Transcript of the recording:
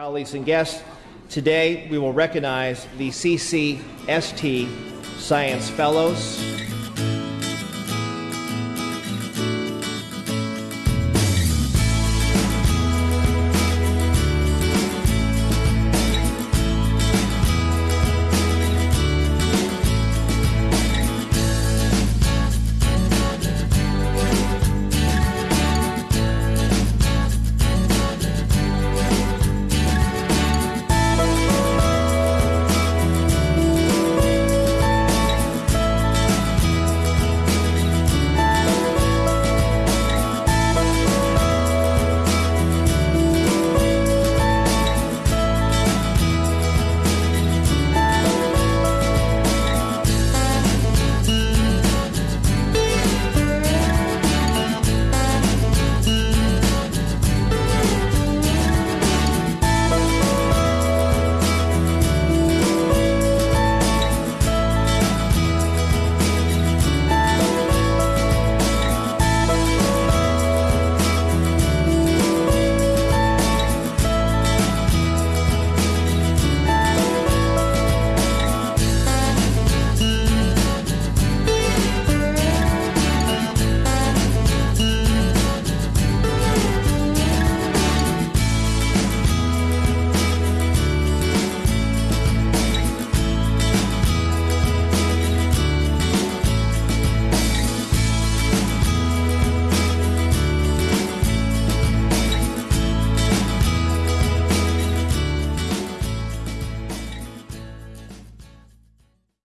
Colleagues and guests, today we will recognize the CCST Science Fellows,